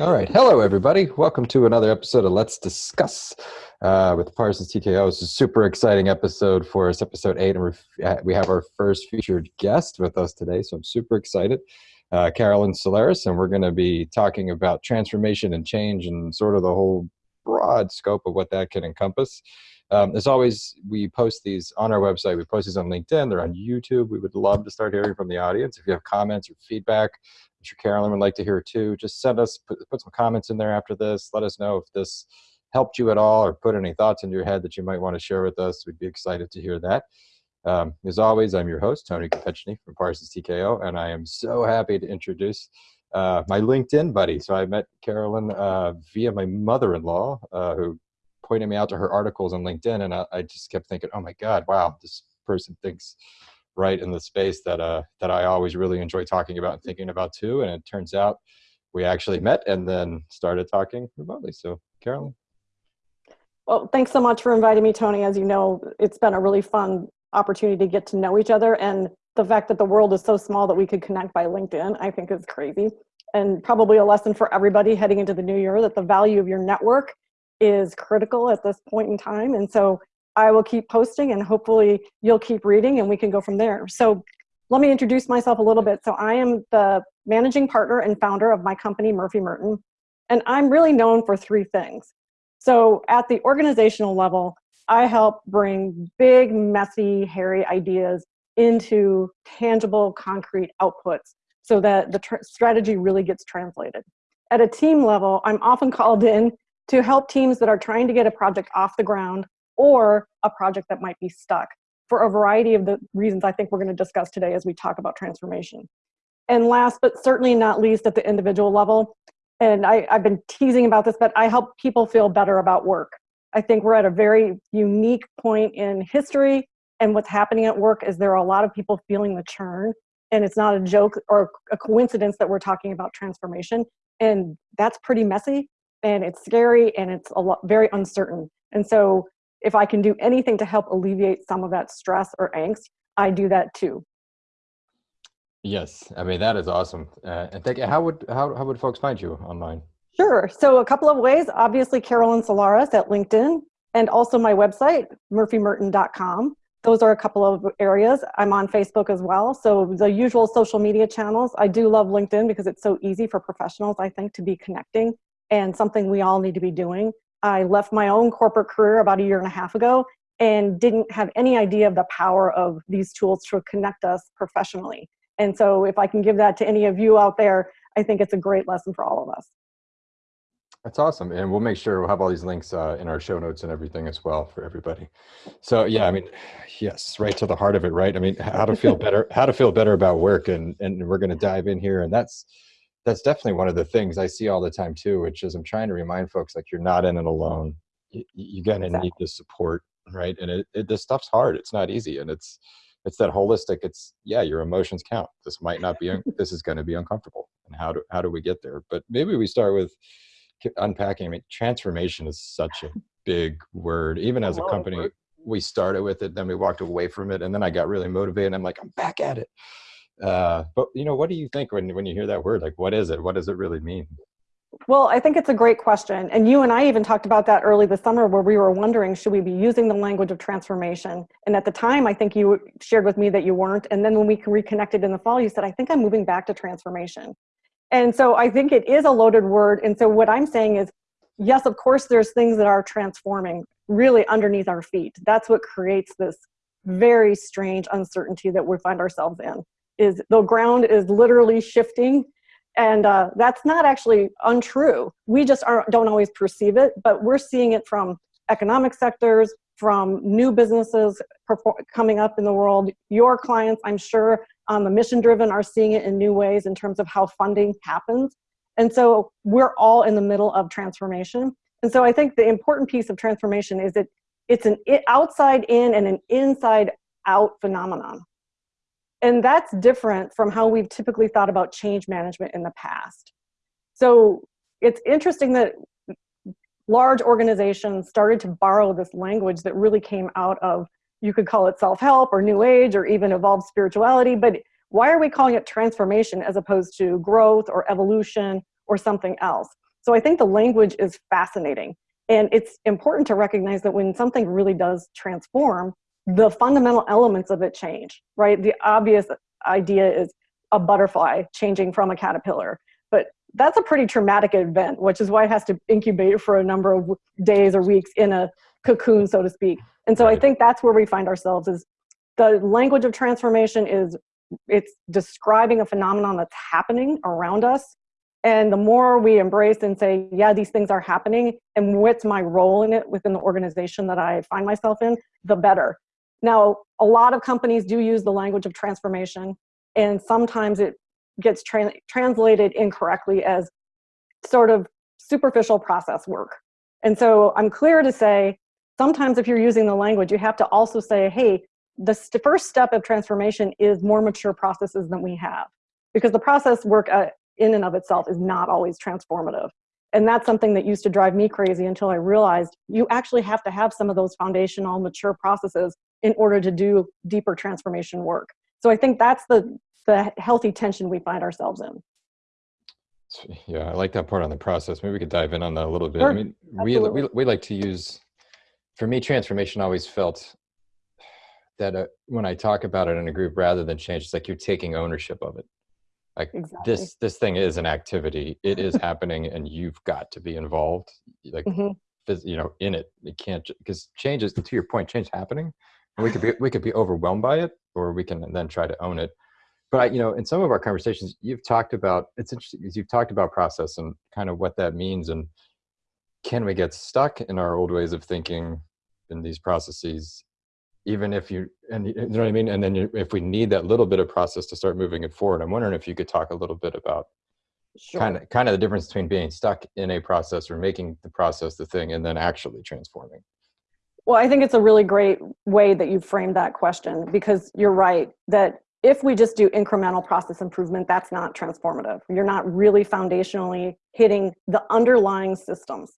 All right. Hello, everybody. Welcome to another episode of Let's Discuss uh, with Parsons TKO. It's a super exciting episode for us, episode eight, and we have our first featured guest with us today. So I'm super excited, uh, Carolyn Solaris. and we're going to be talking about transformation and change and sort of the whole broad scope of what that can encompass. Um, as always, we post these on our website. We post these on LinkedIn. They're on YouTube. We would love to start hearing from the audience. If you have comments or feedback, Sure Carolyn would like to hear too. Just send us, put, put some comments in there after this. Let us know if this helped you at all or put any thoughts into your head that you might want to share with us. We'd be excited to hear that. Um, as always, I'm your host, Tony Kopechny from Parsons TKO, and I am so happy to introduce uh, my LinkedIn buddy. So I met Carolyn uh, via my mother-in-law, uh, who pointed me out to her articles on LinkedIn, and I, I, just kept thinking, oh my God, wow, this person thinks right in the space that uh, that I always really enjoy talking about and thinking about too. And it turns out we actually met and then started talking remotely. So, Carolyn. Well, thanks so much for inviting me, Tony. As you know, it's been a really fun opportunity to get to know each other. And the fact that the world is so small that we could connect by LinkedIn, I think is crazy. And probably a lesson for everybody heading into the new year that the value of your network is critical at this point in time. And so I will keep posting and hopefully you'll keep reading and we can go from there. So let me introduce myself a little bit. So I am the managing partner and founder of my company, Murphy Merton, and I'm really known for three things. So at the organizational level, I help bring big, messy, hairy ideas into tangible, concrete outputs so that the strategy really gets translated. At a team level, I'm often called in to help teams that are trying to get a project off the ground or a project that might be stuck for a variety of the reasons I think we're going to discuss today as we talk about transformation. And last but certainly not least at the individual level, and I, I've been teasing about this, but I help people feel better about work. I think we're at a very unique point in history and what's happening at work is there are a lot of people feeling the churn and it's not a joke or a coincidence that we're talking about transformation and that's pretty messy and it's scary and it's a lot very uncertain and so if I can do anything to help alleviate some of that stress or angst, I do that too. Yes, I mean that is awesome. Uh, and thank you. How would how how would folks find you online? Sure. So a couple of ways. Obviously, Carolyn Solares at LinkedIn, and also my website murphymerton.com. Those are a couple of areas. I'm on Facebook as well. So the usual social media channels. I do love LinkedIn because it's so easy for professionals, I think, to be connecting and something we all need to be doing. I left my own corporate career about a year and a half ago and didn't have any idea of the power of these tools to connect us professionally. And so if I can give that to any of you out there, I think it's a great lesson for all of us. That's awesome. And we'll make sure we'll have all these links uh, in our show notes and everything as well for everybody. So yeah, I mean, yes, right to the heart of it, right? I mean, how to feel better, how to feel better about work. And, and we're going to dive in here and that's, that's definitely one of the things I see all the time too, which is I'm trying to remind folks like you're not in it alone. You, you're gonna exactly. need the support, right? And it, it, this stuff's hard. It's not easy, and it's it's that holistic. It's yeah, your emotions count. This might not be. this is going to be uncomfortable, and how do how do we get there? But maybe we start with unpacking. I mean, transformation is such a big word. Even as a company, we started with it, then we walked away from it, and then I got really motivated. I'm like, I'm back at it uh, but you know, what do you think when when you hear that word? Like, what is it? What does it really mean? Well, I think it's a great question. And you and I even talked about that early this summer where we were wondering, should we be using the language of transformation? And at the time, I think you shared with me that you weren't. And then when we reconnected in the fall, you said, I think I'm moving back to transformation. And so I think it is a loaded word. And so what I'm saying is, yes, of course, there's things that are transforming really underneath our feet. That's what creates this very strange uncertainty that we find ourselves in is the ground is literally shifting and uh, that's not actually untrue. We just don't always perceive it, but we're seeing it from economic sectors, from new businesses coming up in the world. Your clients, I'm sure, on the mission driven are seeing it in new ways in terms of how funding happens. And so we're all in the middle of transformation. And so I think the important piece of transformation is that it's an outside in and an inside out phenomenon. And that's different from how we've typically thought about change management in the past. So it's interesting that large organizations started to borrow this language that really came out of, you could call it self-help or new age or even evolved spirituality, but why are we calling it transformation as opposed to growth or evolution or something else? So I think the language is fascinating. And it's important to recognize that when something really does transform, the fundamental elements of it change, right? The obvious idea is a butterfly changing from a caterpillar. But that's a pretty traumatic event, which is why it has to incubate for a number of days or weeks in a cocoon, so to speak. And so I think that's where we find ourselves is the language of transformation is it's describing a phenomenon that's happening around us and the more we embrace and say, yeah, these things are happening, and what's my role in it within the organization that I find myself in, the better. Now, a lot of companies do use the language of transformation, and sometimes it gets tra translated incorrectly as sort of superficial process work. And so I'm clear to say, sometimes if you're using the language, you have to also say, hey, the first step of transformation is more mature processes than we have. Because the process work uh, in and of itself is not always transformative. And that's something that used to drive me crazy until I realized you actually have to have some of those foundational mature processes in order to do deeper transformation work. So I think that's the, the healthy tension we find ourselves in. Yeah, I like that part on the process. Maybe we could dive in on that a little bit. Sure. I mean, we, we, we like to use, for me, transformation always felt that uh, when I talk about it in a group, rather than change, it's like you're taking ownership of it like exactly. this this thing is an activity it is happening and you've got to be involved like mm-hmm. you know in it it can't because change is to your point change happening and we could be we could be overwhelmed by it or we can then try to own it but I, you know in some of our conversations you've talked about it's interesting because you've talked about process and kind of what that means and can we get stuck in our old ways of thinking in these processes even if you and you know what I mean. And then you, if we need that little bit of process to start moving it forward, I'm wondering if you could talk a little bit about sure. kind of kind of the difference between being stuck in a process or making the process the thing, and then actually transforming. Well, I think it's a really great way that you framed that question because you're right that if we just do incremental process improvement, that's not transformative. You're not really foundationally hitting the underlying systems.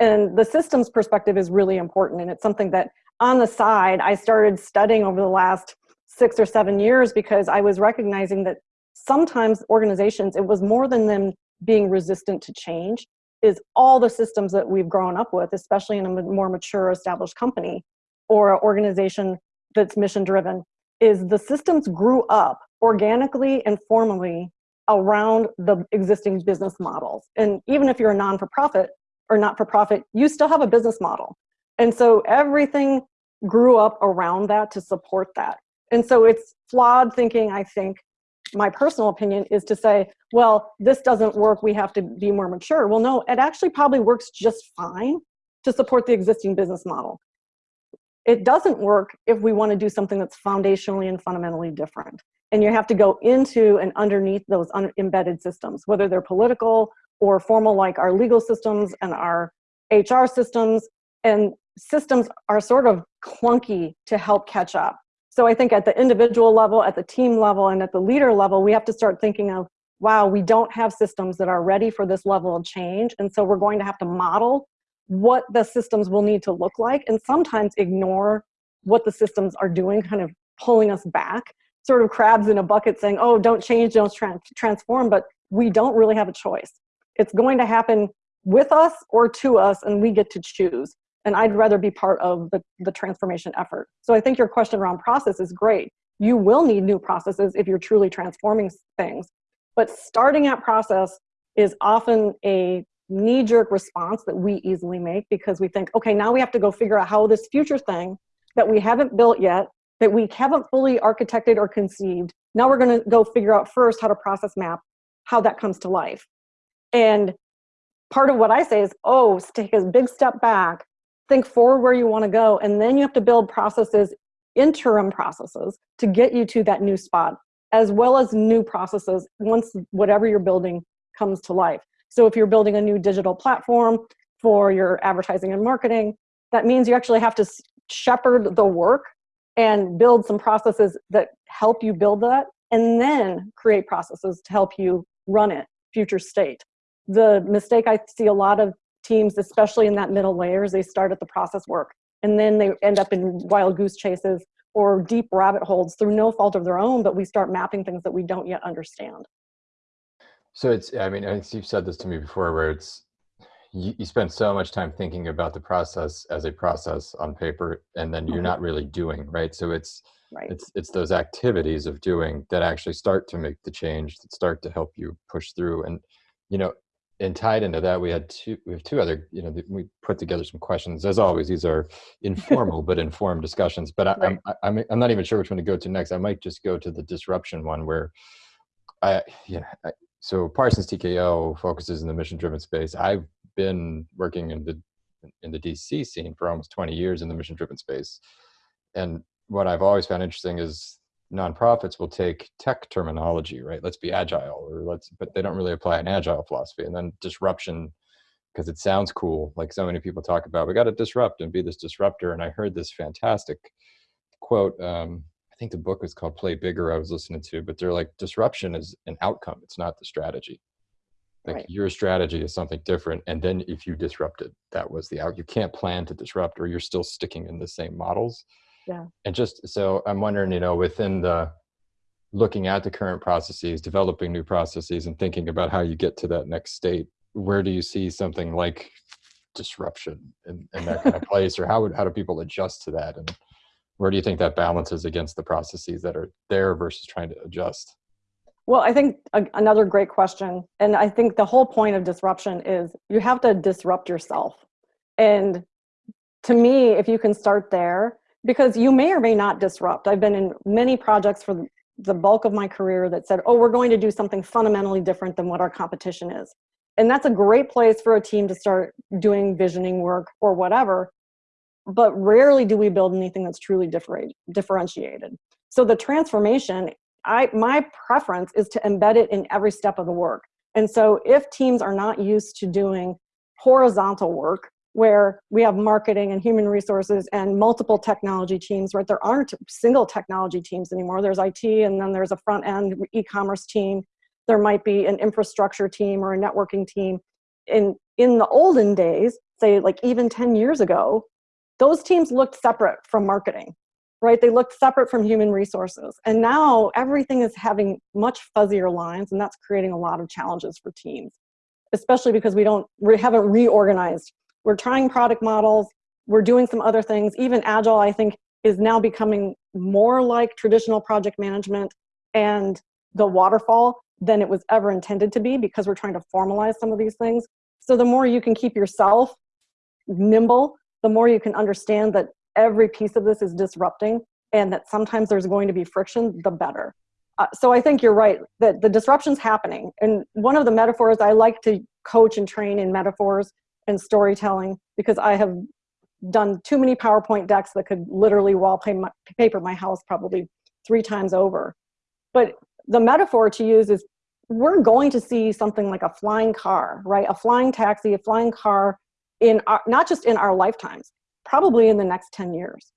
And the systems perspective is really important. And it's something that on the side, I started studying over the last six or seven years because I was recognizing that sometimes organizations, it was more than them being resistant to change, is all the systems that we've grown up with, especially in a more mature established company or organization that's mission driven, is the systems grew up organically and formally around the existing business models. And even if you're a non-for-profit or not-for-profit, you still have a business model. And so everything grew up around that to support that. And so it's flawed thinking, I think, my personal opinion is to say, well, this doesn't work, we have to be more mature. Well, no, it actually probably works just fine to support the existing business model. It doesn't work if we want to do something that's foundationally and fundamentally different. And you have to go into and underneath those un embedded systems, whether they're political or formal like our legal systems and our HR systems. And systems are sort of clunky to help catch up. So I think at the individual level, at the team level, and at the leader level, we have to start thinking of, wow, we don't have systems that are ready for this level of change. And so we're going to have to model what the systems will need to look like and sometimes ignore what the systems are doing, kind of pulling us back, sort of crabs in a bucket saying, oh, don't change, don't tra transform, but we don't really have a choice. It's going to happen with us or to us, and we get to choose and I'd rather be part of the, the transformation effort. So I think your question around process is great. You will need new processes if you're truly transforming things, but starting at process is often a knee-jerk response that we easily make because we think, okay, now we have to go figure out how this future thing that we haven't built yet, that we haven't fully architected or conceived, now we're gonna go figure out first how to process map how that comes to life. And part of what I say is, oh, take a big step back, think forward where you want to go, and then you have to build processes, interim processes, to get you to that new spot, as well as new processes once whatever you're building comes to life. So if you're building a new digital platform for your advertising and marketing, that means you actually have to shepherd the work and build some processes that help you build that, and then create processes to help you run it, future state. The mistake I see a lot of teams, especially in that middle layers, they start at the process work and then they end up in wild goose chases or deep rabbit holes through no fault of their own, but we start mapping things that we don't yet understand. So it's, I mean, I think you've said this to me before where it's, you, you spend so much time thinking about the process as a process on paper and then you're Mhm. not really doing right so it's Right. it's it's those activities of doing that actually start to make the change that start to help you push through and you know and tied into that we had two we have two other you know we put together some questions. As always these are informal but informed discussions but I, Right. I'm, I'm i'm not even sure which one to go to next. I might just go to the disruption one where i yeah I, so parsons tko focuses in the mission driven space. I've been working in the in the dc scene for almost 20 years in the mission driven space. And what I've always found interesting is nonprofits will take tech terminology, right? Let's be agile, or let's, but they don't really apply an agile philosophy. And then disruption, because it sounds cool, like so many people talk about, we got to disrupt and be this disruptor. And I heard this fantastic quote. Um, I think the book was called Play Bigger. I was listening to, but they're like, disruption is an outcome; it's not the strategy. Like Right. your strategy is something different, and then if you disrupted, that was the out. You can't plan to disrupt, or you're still sticking in the same models and just so i'm wondering you know within the looking at the current processes developing new processes and thinking about how you get to that next state where do you see something like disruption in, in that kind of place or how would how do people adjust to that and where do you think that balances against the processes that are there versus trying to adjust Well, I think a, another great question. And I think the whole point of disruption is you have to disrupt yourself. And to me, if you can start there, because you may or may not disrupt. I've been in many projects for the bulk of my career that said, oh, we're going to do something fundamentally different than what our competition is. And that's a great place for a team to start doing visioning work or whatever. But rarely do we build anything that's truly differentiated. So the transformation I my preference is to embed it in every step of the work. And so if teams are not used to doing horizontal work where we have marketing and human resources and multiple technology teams, right? There aren't single technology teams anymore. There's IT and then there's a front end e-commerce team. There might be an infrastructure team or a networking team. In in the olden days, say like even 10 years ago, those teams looked separate from marketing right? They looked separate from human resources. And now everything is having much fuzzier lines, and that's creating a lot of challenges for teams, especially because we don't, we haven't reorganized. We're trying product models, we're doing some other things. Even Agile, I think, is now becoming more like traditional project management and the waterfall than it was ever intended to be because we're trying to formalize some of these things. So the more you can keep yourself nimble, the more you can understand that every piece of this is disrupting and that sometimes there's going to be friction, the better. Uh, so I think you're right that the disruption's happening. And one of the metaphors I like to coach and train in metaphors and storytelling because I have done too many PowerPoint decks that could literally wallpaper my, house probably three times over. But the metaphor to use is we're going to see something like a flying car, right? A flying taxi, a flying car in our, not just in our lifetimes, probably in the next 10 years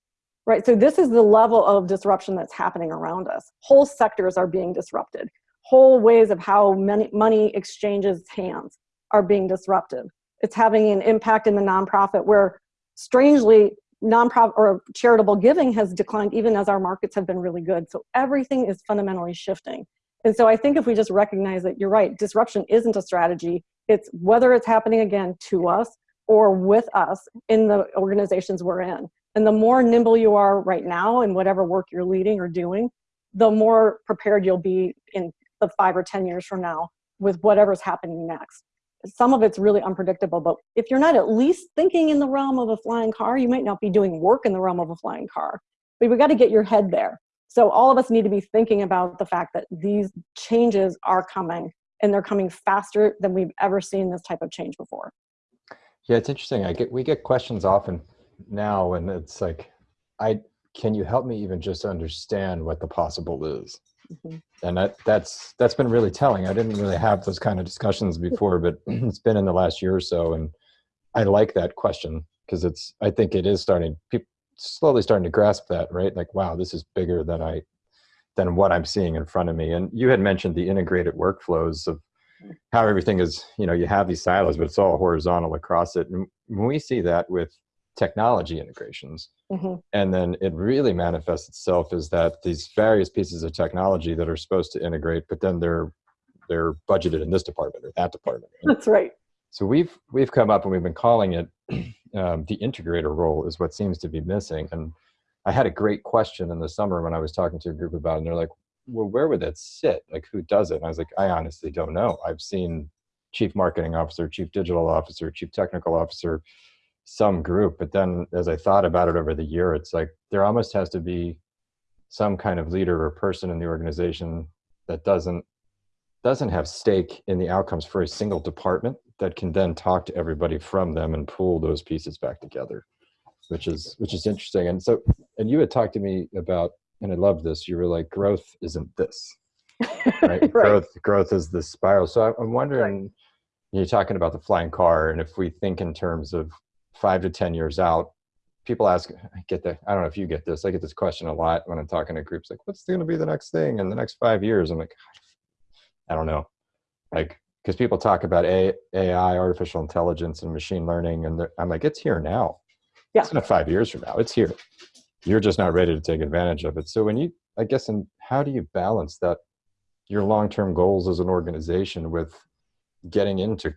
right so this is the level of disruption that's happening around us whole sectors are being disrupted whole ways of how money exchanges hands are being disrupted it's having an impact in the nonprofit where strangely nonprofit or charitable giving has declined even as our markets have been really good so everything is fundamentally shifting and so i think if we just recognize that you're right disruption isn't a strategy it's whether it's happening again to us or with us in the organizations we're in. And the more nimble you are right now in whatever work you're leading or doing, the more prepared you'll be in the five or 10 years from now with whatever's happening next. Some of it's really unpredictable, but if you're not at least thinking in the realm of a flying car, you might not be doing work in the realm of a flying car. But we got to get your head there. So all of us need to be thinking about the fact that these changes are coming and they're coming faster than we've ever seen this type of change before. Yeah, it's interesting. I get we get questions often now, and it's like, I can you help me even just understand what the possible is? Mhm. And that that's that's been really telling. I didn't really have those kind of discussions before, but it's been in the last year or so, and I like that question because it's. I think it is starting. People slowly starting to grasp that, right? Like, wow, this is bigger than I than what I'm seeing in front of me. And you had mentioned the integrated workflows of how everything is, you know, you have these silos, but it's all horizontal across it. And when we see that with technology integrations, Mhm. and then it really manifests itself is that these various pieces of technology that are supposed to integrate, but then they're they're budgeted in this department or that department. And That's right. So we've we've come up and we've been calling it um, the integrator role is what seems to be missing. And I had a great question in the summer when I was talking to a group about it, and they're like, well, where would that sit? Like, who does it? And I was like, I honestly don't know. I've seen chief marketing officer, chief digital officer, chief technical officer, some group. But then as I thought about it over the year, it's like there almost has to be some kind of leader or person in the organization that doesn't doesn't have stake in the outcomes for a single department that can then talk to everybody from them and pull those pieces back together which is which is interesting and so and you had talked to me about and i love this you were like growth isn't this right, right. growth growth is the spiral so i'm wondering right. you're talking about the flying car and if we think in terms of five to ten years out people ask i get that i don't know if you get this i get this question a lot when i'm talking to groups like what's going to be the next thing in the next five years i'm like i don't know like because people talk about AI, artificial intelligence, and machine learning, and I'm like, it's here now. Yeah. It's not five years from now. It's here. You're just not ready to take advantage of it. So when you, I guess, and how do you balance that, your long-term goals as an organization with getting into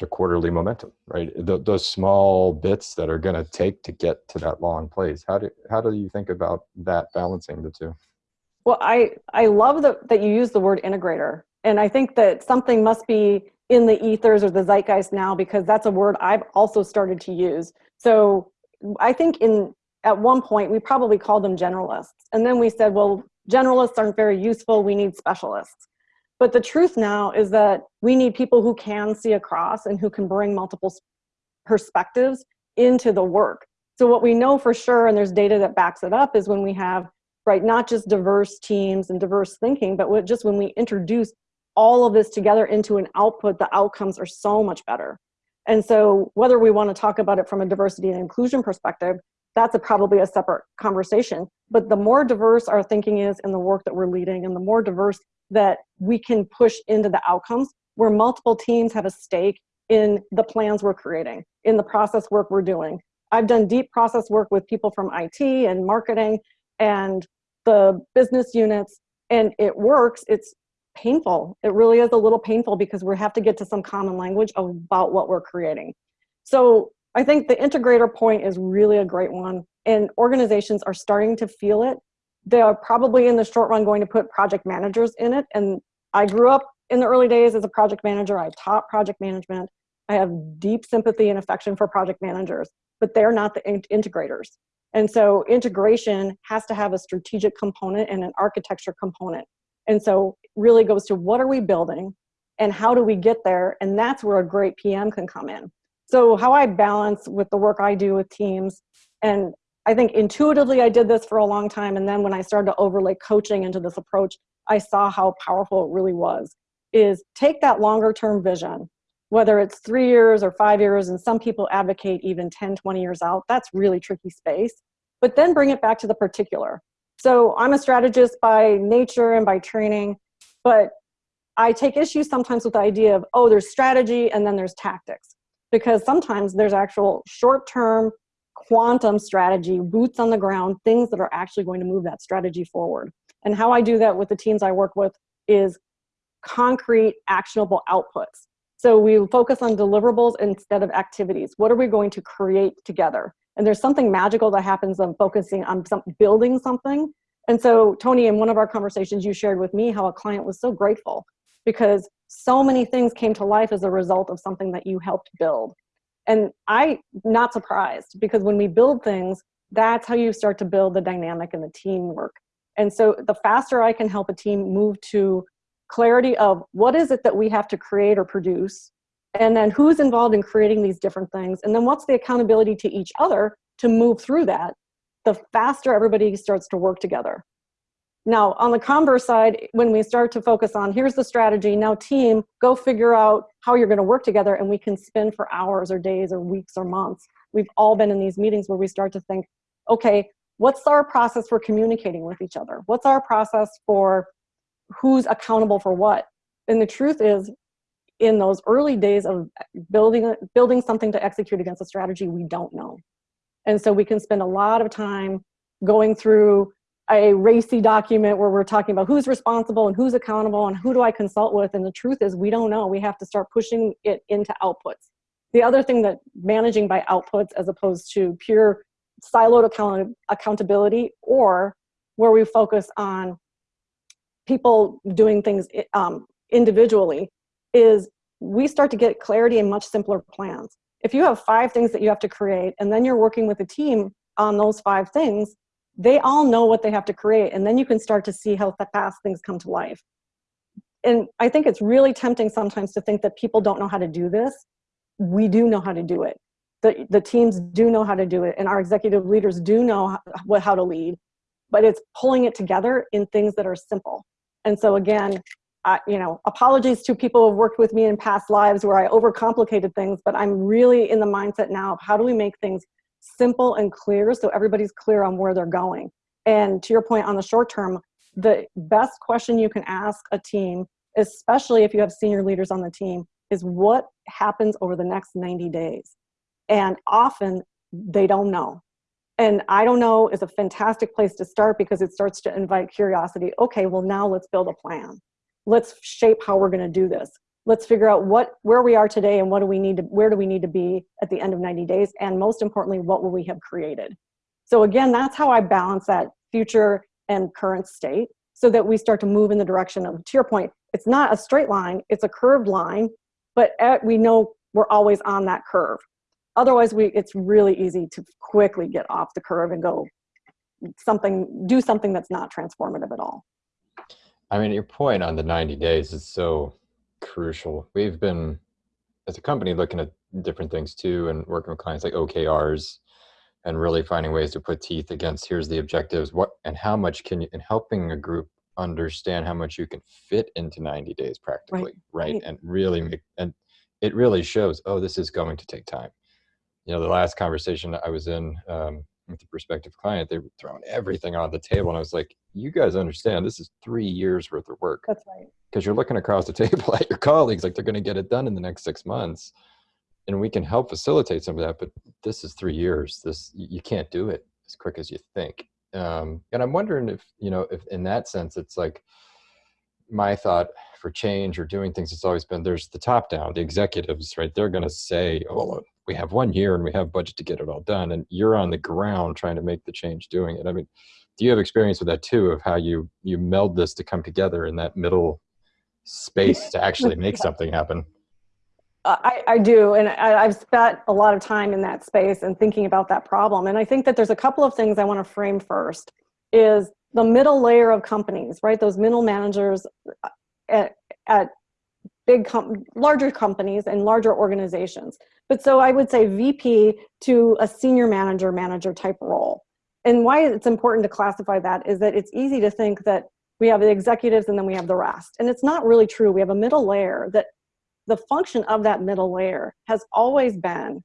the quarterly momentum, right? The, those small bits that are going to take to get to that long place. How do how do you think about that balancing the two? Well, I I love the, that you use the word integrator and I think that something must be in the ethers or the zeitgeist now because that's a word I've also started to use. So I think in at one point we probably called them generalists. And then we said, well, generalists aren't very useful, we need specialists. But the truth now is that we need people who can see across and who can bring multiple perspectives into the work. So what we know for sure, and there's data that backs it up, is when we have, right, not just diverse teams and diverse thinking, but just when we introduce all of this together into an output, the outcomes are so much better. And so whether we want to talk about it from a diversity and inclusion perspective, that's a, probably a separate conversation. But the more diverse our thinking is in the work that we're leading and the more diverse that we can push into the outcomes where multiple teams have a stake in the plans we're creating, in the process work we're doing. I've done deep process work with people from IT and marketing and the business units and it works. It's painful. It really is a little painful because we have to get to some common language about what we're creating. So I think the integrator point is really a great one and organizations are starting to feel it. They are probably in the short run going to put project managers in it. And I grew up in the early days as a project manager. I taught project management. I have deep sympathy and affection for project managers, but they're not the in integrators. And so integration has to have a strategic component and an architecture component. And so really goes to what are we building and how do we get there? And that's where a great PM can come in. So how I balance with the work I do with teams, and I think intuitively I did this for a long time. And then when I started to overlay coaching into this approach, I saw how powerful it really was, is take that longer term vision, whether it's three years or five years, and some people advocate even 10, 20 years out, that's really tricky space. But then bring it back to the particular. So I'm a strategist by nature and by training, but I take issue sometimes with the idea of, oh, there's strategy and then there's tactics. Because sometimes there's actual short-term quantum strategy, boots on the ground, things that are actually going to move that strategy forward. And how I do that with the teams I work with is concrete, actionable outputs. So we focus on deliverables instead of activities. What are we going to create together? And there's something magical that happens on focusing on some, building something. And so Tony, in one of our conversations, you shared with me how a client was so grateful because so many things came to life as a result of something that you helped build. And I, not surprised, because when we build things, that's how you start to build the dynamic and the teamwork. And so the faster I can help a team move to clarity of what is it that we have to create or produce, and then who's involved in creating these different things and then what's the accountability to each other to move through that the faster everybody starts to work together now on the converse side when we start to focus on here's the strategy now team go figure out how you're going to work together and we can spend for hours or days or weeks or months. We've all been in these meetings where we start to think okay what's our process for communicating with each other? What's our process for who's accountable for what? And the truth is in those early days of building, building something to execute against a strategy we don't know. And so we can spend a lot of time going through a RACI document where we're talking about who's responsible and who's accountable and who do I consult with. And the truth is we don't know. We have to start pushing it into outputs. The other thing that managing by outputs as opposed to pure siloed account accountability or where we focus on people doing things um, individually is we start to get clarity and much simpler plans. If you have five things that you have to create and then you're working with a team on those five things, they all know what they have to create and then you can start to see how fast things come to life. And I think it's really tempting sometimes to think that people don't know how to do this. We do know how to do it. The, the teams do know how to do it and our executive leaders do know how, how to lead, but it's pulling it together in things that are simple. And so again, uh, you know, apologies to people who have worked with me in past lives where I overcomplicated things, but I'm really in the mindset now of how do we make things simple and clear so everybody's clear on where they're going. And to your point on the short term, the best question you can ask a team, especially if you have senior leaders on the team, is what happens over the next 90 days? And often they don't know. And I don't know is a fantastic place to start because it starts to invite curiosity. Okay, well now let's build a plan. Let's shape how we're gonna do this. Let's figure out what where we are today and what do we need to where do we need to be at the end of 90 days and most importantly what will we have created. So again, that's how I balance that future and current state so that we start to move in the direction of to your point, it's not a straight line, it's a curved line, but at, we know we're always on that curve. Otherwise, we it's really easy to quickly get off the curve and go something, do something that's not transformative at all. I mean, your point on the 90 days is so crucial. We've been, as a company, looking at different things too and working with clients like OKRs and really finding ways to put teeth against here's the objectives, what and how much can you, and helping a group understand how much you can fit into 90 days practically, right? right? right. And really make, and it really shows, oh, this is going to take time you know, the last conversation I was in um, with the prospective client, they were throwing everything on the table. And I was like, you guys understand this is three years worth of work. That's right. Because you're looking across the table at your colleagues, like they're going to get it done in the next six months. And we can help facilitate some of that, but this is three years. This you can't do it as quick as you think. Um, and I'm wondering if, you know, if in that sense, it's like my thought for change or doing things, it's always been there's the top down, the executives, right? They're going to say, oh, we have one year and we have budget to get it all done and you're on the ground trying to make the change doing it i mean do you have experience with that too of how you you meld this to come together in that middle space to actually make something happen I, I do, and I, I've spent a lot of time in that space and thinking about that problem. And I think that there's a couple of things I want to frame first. Is the middle layer of companies, right? Those middle managers uh, at, at big, larger companies and larger organizations. But so I would say VP to a senior manager, manager type role. And why it's important to classify that is that it's easy to think that we have the executives and then we have the rest. And it's not really true. We have a middle layer that the function of that middle layer has always been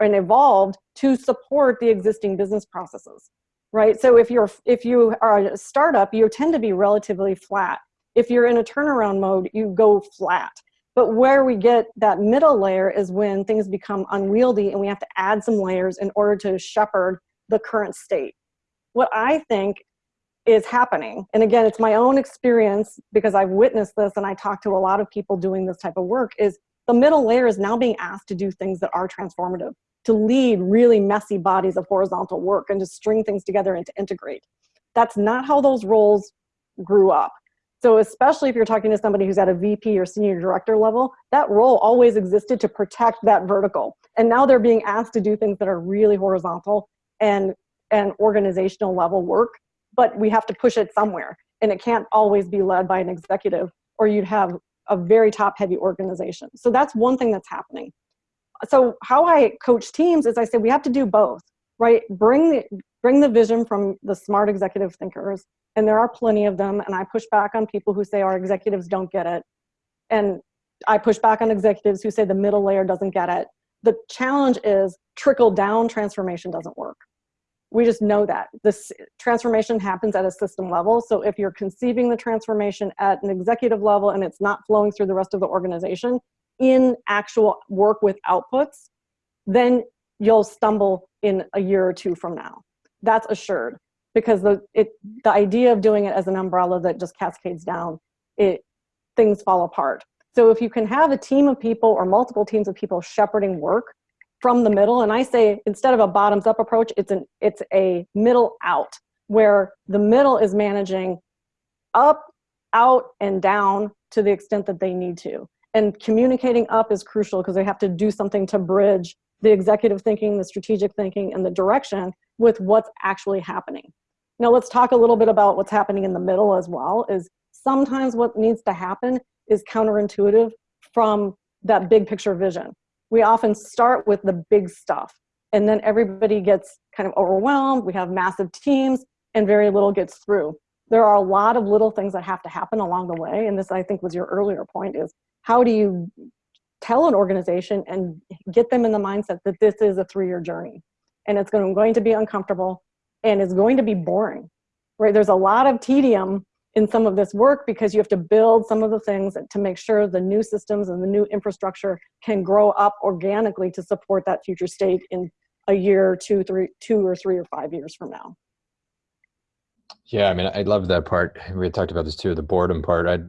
and evolved to support the existing business processes right so if you're if you are a startup you tend to be relatively flat if you're in a turnaround mode you go flat but where we get that middle layer is when things become unwieldy and we have to add some layers in order to shepherd the current state. What I think is happening, and again, it's my own experience because I've witnessed this and I talk to a lot of people doing this type of work, is the middle layer is now being asked to do things that are transformative, to lead really messy bodies of horizontal work and to string things together and to integrate. That's not how those roles grew up. So especially if you're talking to somebody who's at a VP or senior director level, that role always existed to protect that vertical. And now they're being asked to do things that are really horizontal and, and organizational level work, but we have to push it somewhere. And it can't always be led by an executive or you'd have a very top heavy organization. So that's one thing that's happening. So how I coach teams is I say we have to do both, right? Bring the, bring the vision from the smart executive thinkers and there are plenty of them and i push back on people who say our executives don't get it. And i push back on executives who say the middle layer doesn't get it. The challenge is trickle down transformation doesn't work. We just know that. This transformation happens at a system level. So if you're conceiving the transformation at an executive level and it's not flowing through the rest of the organization in actual work with outputs then you'll stumble in a year or two from now. That's assured because the it the idea of doing it as an umbrella that just cascades down it things fall apart So if you can have a team of people or multiple teams of people shepherding work from the middle, and I say instead of a bottoms up approach, it's an it's a middle out where the middle is managing up, out, and down to the extent that they need to. And communicating up is crucial because they have to do something to bridge the executive thinking, the strategic thinking, and the direction with what's actually happening. Now let's talk a little bit about what's happening in the middle as well, is sometimes what needs to happen is counterintuitive from that big picture vision. We often start with the big stuff and then everybody gets kind of overwhelmed. We have massive teams and very little gets through. There are a lot of little things that have to happen along the way. And this, I think, was your earlier point is how do you tell an organization and get them in the mindset that this is a three-year journey and it's going to be uncomfortable and it's going to be boring, right? There's a lot of tedium in some of this work because you have to build some of the things to make sure the new systems and the new infrastructure can grow up organically to support that future state in a year, two, three, two or three or five years from now. Yeah, I mean, I love that part. We talked about this too, the boredom part. I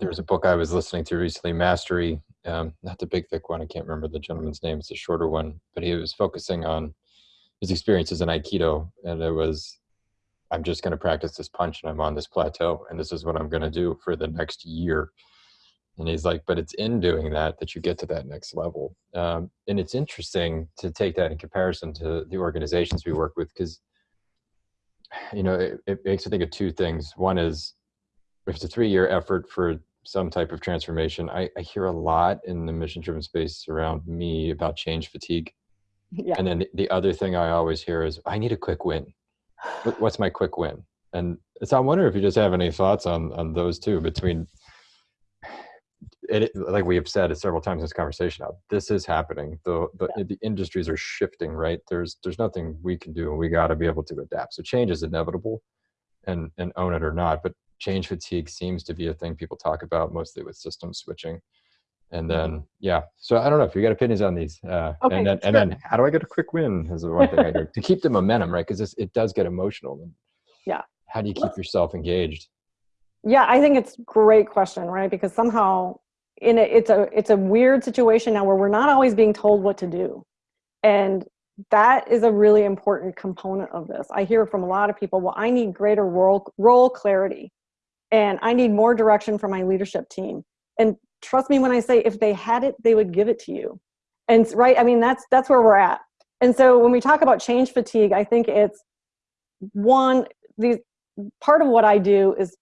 there was a book I was listening to recently, Mastery, um, not the big thick one. I can't remember the gentleman's name. It's a shorter one, but he was focusing on his experiences in Aikido, and it was, I'm just going to practice this punch, and I'm on this plateau, and this is what I'm going to do for the next year. And he's like, but it's in doing that that you get to that next level. Um, and it's interesting to take that in comparison to the organizations we work with, because you know it, it makes me think of two things. One is if it's a three-year effort for some type of transformation, I, I hear a lot in the mission-driven space around me about change fatigue. Yeah. And then the, the other thing I always hear is, I need a quick win. What's my quick win? And so I wonder if you just have any thoughts on on those two between it, like we have said several times in this conversation now, this is happening. The the, yeah. the industries are shifting, right? There's there's nothing we can do. And we got to be able to adapt. So change is inevitable, and and own it or not. But change fatigue seems to be a thing people talk about mostly with system switching. And then, mm-hmm. yeah, so I don't know if you got opinions on these. Uh, okay, and then, and then how do I get a quick win is the one thing I heard to keep the momentum, right? Because it does get emotional. And yeah. How do you keep yourself engaged? Yeah, I think it's great question, right? Because somehow in a, it's a it's a weird situation now where we're not always being told what to do. And that is a really important component of this. I hear from a lot of people, well, I need greater role, role clarity and I need more direction from my leadership team. And trust me when I say if they had it, they would give it to you. And right, I mean, that's, that's where we're at. And so when we talk about change fatigue, I think it's one, these, part of what I do is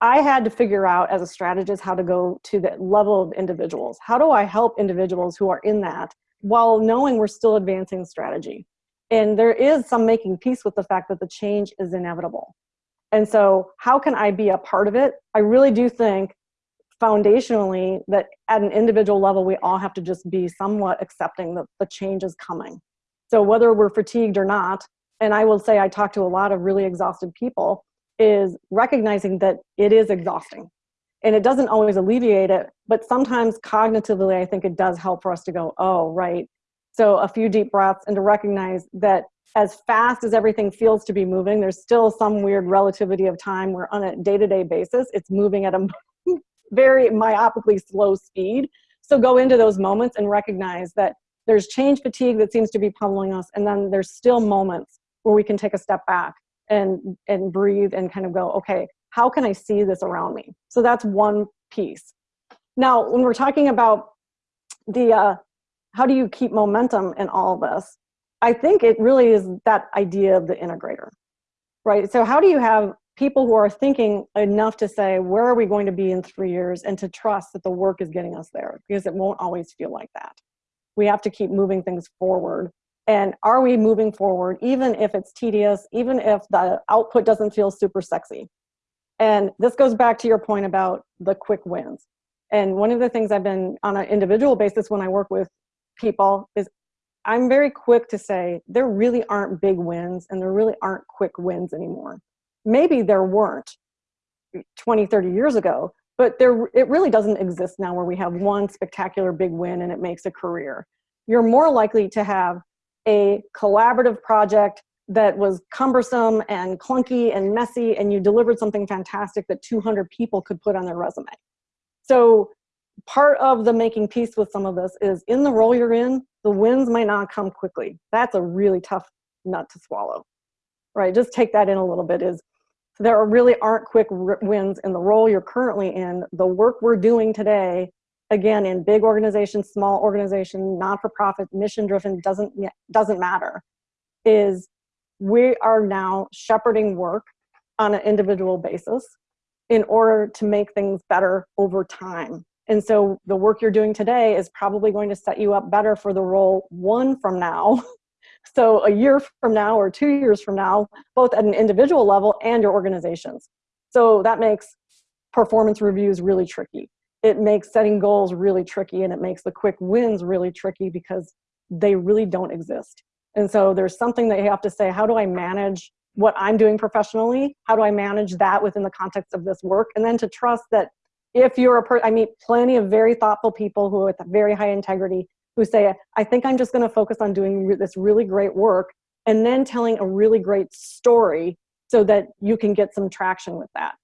I had to figure out as a strategist how to go to the level of individuals. How do I help individuals who are in that while knowing we're still advancing strategy? And there is some making peace with the fact that the change is inevitable. And so how can I be a part of it? I really do think foundationally that at an individual level, we all have to just be somewhat accepting that the change is coming. So whether we're fatigued or not, and I will say I talk to a lot of really exhausted people, is recognizing that it is exhausting. And it doesn't always alleviate it, but sometimes cognitively, I think it does help for us to go, oh, right. So a few deep breaths and to recognize that as fast as everything feels to be moving, there's still some weird relativity of time where on a day-to-day -day basis, it's moving at a very myopically slow speed. So go into those moments and recognize that there's change fatigue that seems to be pummeling us, and then there's still moments where we can take a step back and, and breathe and kind of go, okay, how can I see this around me? So that's one piece. Now, when we're talking about the, uh, how do you keep momentum in all this? I think it really is that idea of the integrator, right? So how do you have people who are thinking enough to say, where are we going to be in three years and to trust that the work is getting us there because it won't always feel like that. We have to keep moving things forward. And are we moving forward, even if it's tedious, even if the output doesn't feel super sexy? And this goes back to your point about the quick wins. And one of the things I've been on an individual basis when I work with people is I'm very quick to say there really aren't big wins and there really aren't quick wins anymore. Maybe there weren't 20, 30 years ago, but there it really doesn't exist now where we have one spectacular big win and it makes a career. You're more likely to have a collaborative project that was cumbersome and clunky and messy and you delivered something fantastic that 200 people could put on their resume. So part of the making peace with some of this is in the role you're in, the wins might not come quickly. That's a really tough nut to swallow, right? Just take that in a little bit is there really aren't quick wins in the role you're currently in. The work we're doing today, again, in big organizations, small organization, not-for-profit, mission-driven, doesn't, doesn't matter, is we are now shepherding work on an individual basis in order to make things better over time. And so the work you're doing today is probably going to set you up better for the role one from now. so a year from now or two years from now, both at an individual level and your organizations. So that makes performance reviews really tricky. It makes setting goals really tricky and it makes the quick wins really tricky because they really don't exist. And so there's something that you have to say, how do I manage what I'm doing professionally? How do I manage that within the context of this work? And then to trust that if you're a per I meet plenty of very thoughtful people who are with very high integrity who say, I think I'm just gonna focus on doing this really great work and then telling a really great story so that you can get some traction with that.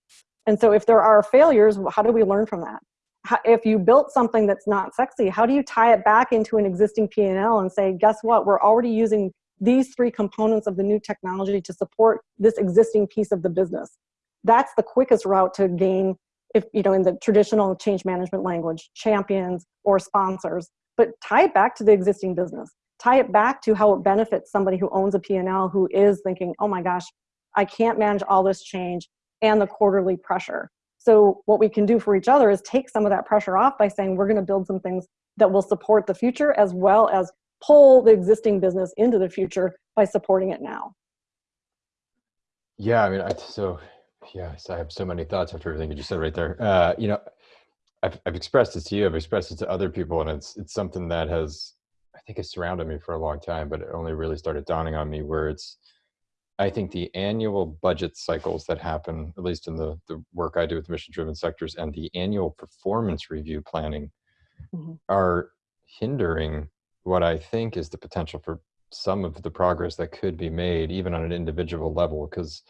And so if there are failures, how do we learn from that? How, if you built something that's not sexy, how do you tie it back into an existing P&L and say, guess what, we're already using these three components of the new technology to support this existing piece of the business. That's the quickest route to gain, if you know, in the traditional change management language, champions or sponsors, but tie it back to the existing business. Tie it back to how it benefits somebody who owns a P&L who is thinking, oh my gosh, I can't manage all this change and the quarterly pressure. So what we can do for each other is take some of that pressure off by saying we're gonna build some things that will support the future as well as pull the existing business into the future by supporting it now. Yeah, I mean, I, so yes, I have so many thoughts after everything you said right there. Uh, you know, I've, I've expressed it to you, I've expressed it to other people, and it's it's something that has, I think, has surrounded me for a long time, but it only really started dawning on me where it's, I think the annual budget cycles that happen, at least in the the work I do with mission-driven sectors, and the annual performance review planning, mm -hmm. are hindering what I think is the potential for some of the progress that could be made, even on an individual level. Because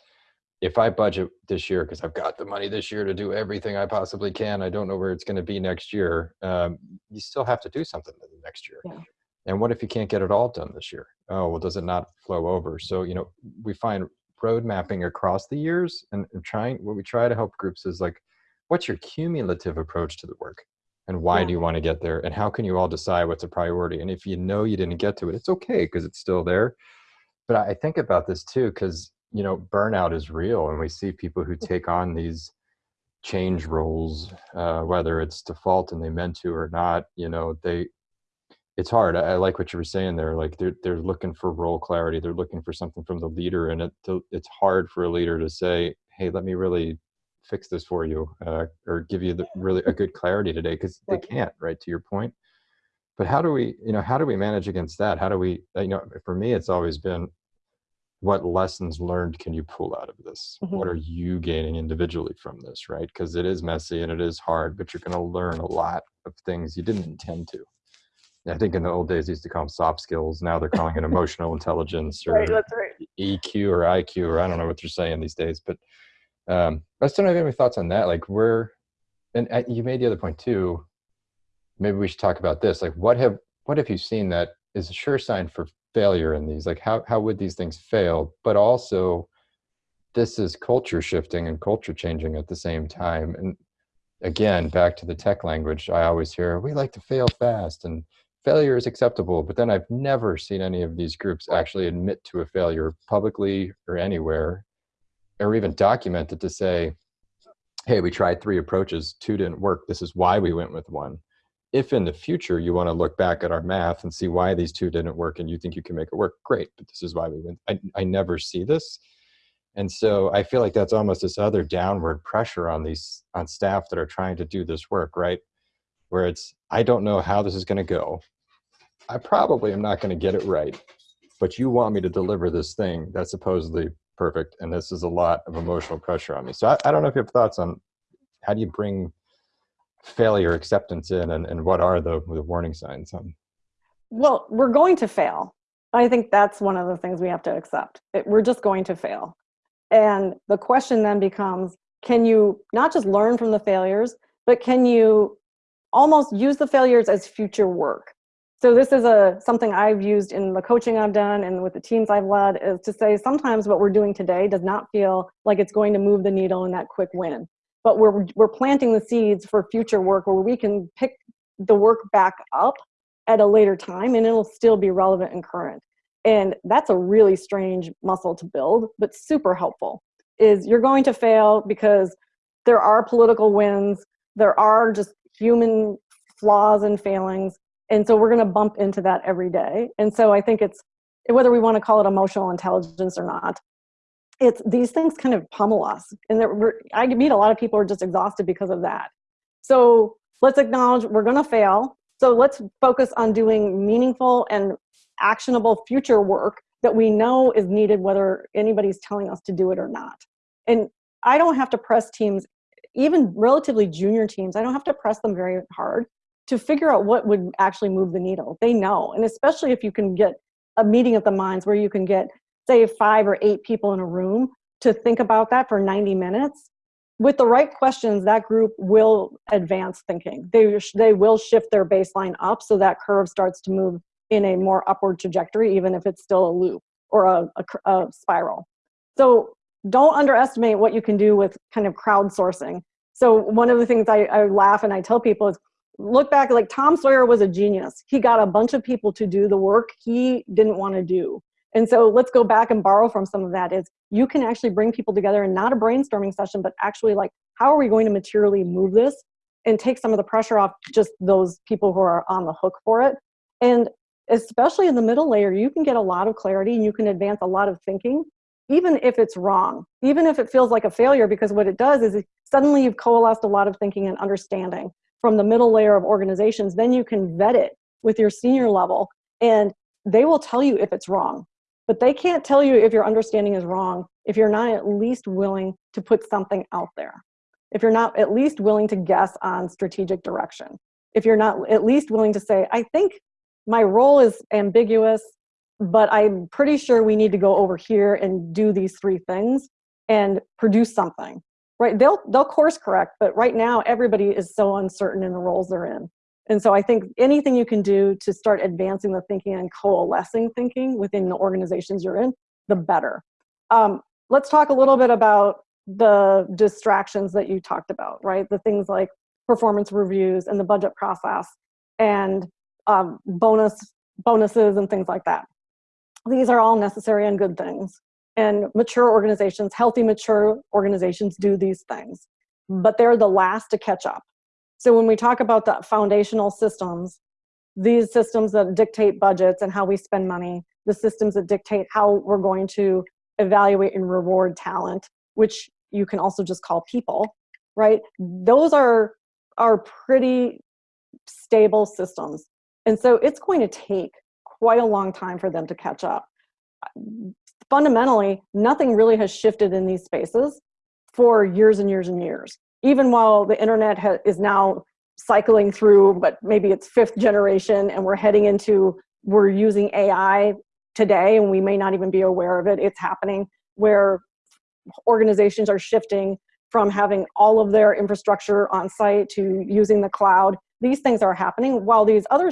if I budget this year, because I've got the money this year to do everything I possibly can, I don't know where it's going to be next year. Um, you still have to do something next year. Yeah. And what if you can't get it all done this year? Oh, well, does it not flow over? So, you know, we find road mapping across the years and, and trying, what we try to help groups is like, what's your cumulative approach to the work? and why yeah. do you want to get there and how can you all decide what's a priority and if you know you didn't get to it it's okay because it's still there but i think about this too because you know burnout is real and we see people who take on these change roles uh, whether it's default and they meant to or not you know they it's hard. I, I, like what you were saying there like they're, they're looking for role clarity they're looking for something from the leader and it, it's hard for a leader to say hey let me really fix this for you uh, or give you the really a good clarity today because they can't right to your point. But how do we you know how do we manage against that? How do we uh, you know for me it's always been what lessons learned can you pull out of this mm -hmm. what are you gaining individually from this right because it is messy and it is hard but you're going to learn a lot of things you didn't intend to I think in the old days they used to call them soft skills. Now they're calling it emotional intelligence or right, right. EQ or IQ or I don't know what they're saying these days. But um, I still don't have any thoughts on that. Like where, and uh, you made the other point too. Maybe we should talk about this. Like what have what have you seen that is a sure sign for failure in these? Like how how would these things fail? But also, this is culture shifting and culture changing at the same time. And again, back to the tech language, I always hear we like to fail fast and failure is acceptable. But then I've never seen any of these groups actually admit to a failure publicly or anywhere or even documented to say, hey, we tried three approaches, two didn't work. This is why we went with one. If in the future you want to look back at our math and see why these two didn't work and you think you can make it work, great, but this is why we went. I, I never see this. And so I feel like that's almost this other downward pressure on these on staff that are trying to do this work, right? Where it's, I don't know how this is going to go. I probably am not going to get it right, but you want me to deliver this thing that's supposedly perfect and this is a lot of emotional pressure on me so i, I don't know if you have thoughts on how do you bring failure acceptance in and, and what are the, the warning signs on well we're going to fail i think that's one of the things we have to accept it, we're just going to fail and the question then becomes can you not just learn from the failures but can you almost use the failures as future work. So this is a something I've used in the coaching I've done and with the teams I've led is to say sometimes what we're doing today does not feel like it's going to move the needle in that quick win. But we're, we're planting the seeds for future work where we can pick the work back up at a later time and it'll still be relevant and current. And that's a really strange muscle to build, but super helpful. Is you're going to fail because there are political wins, there are just human flaws and failings, and so we're going to bump into that every day. And so I think it's whether we want to call it emotional intelligence or not, it's these things kind of pummel us. And I meet a lot of people are just exhausted because of that. So let's acknowledge we're going to fail. So let's focus on doing meaningful and actionable future work that we know is needed whether anybody's telling us to do it or not. And I don't have to press teams, even relatively junior teams, I don't have to press them very hard to figure out what would actually move the needle. They know, and especially if you can get a meeting of the minds where you can get, say, five or eight people in a room to think about that for 90 minutes, with the right questions, that group will advance thinking. They, they will shift their baseline up so that curve starts to move in a more upward trajectory, even if it's still a loop or a, a, a spiral. So don't underestimate what you can do with kind of crowdsourcing. So one of the things I, I laugh and I tell people is look back like Tom Sawyer was a genius. He got a bunch of people to do the work he didn't want to do. And so let's go back and borrow from some of that is you can actually bring people together and not a brainstorming session, but actually like, how are we going to materially move this and take some of the pressure off just those people who are on the hook for it. And especially in the middle layer, you can get a lot of clarity and you can advance a lot of thinking, even if it's wrong, even if it feels like a failure, because what it does is suddenly you've coalesced a lot of thinking and understanding from the middle layer of organizations, then you can vet it with your senior level and they will tell you if it's wrong. But they can't tell you if your understanding is wrong if you're not at least willing to put something out there. If you're not at least willing to guess on strategic direction. If you're not at least willing to say, I think my role is ambiguous, but I'm pretty sure we need to go over here and do these three things and produce something. Right? They'll they'll course correct, but right now everybody is so uncertain in the roles they're in. And so I think anything you can do to start advancing the thinking and coalescing thinking within the organizations you're in, the better. Um, let's talk a little bit about the distractions that you talked about, right? The things like performance reviews and the budget process and um, bonus bonuses and things like that. These are all necessary and good things. And mature organizations, healthy mature organizations do these things, but they're the last to catch up. So when we talk about the foundational systems, these systems that dictate budgets and how we spend money, the systems that dictate how we're going to evaluate and reward talent, which you can also just call people, right? Those are, are pretty stable systems. And so it's going to take quite a long time for them to catch up. Fundamentally, nothing really has shifted in these spaces for years and years and years even while the internet is now cycling through, but maybe it's fifth generation and we're heading into, we're using AI today and we may not even be aware of it, it's happening where organizations are shifting from having all of their infrastructure on site to using the cloud. These things are happening while these other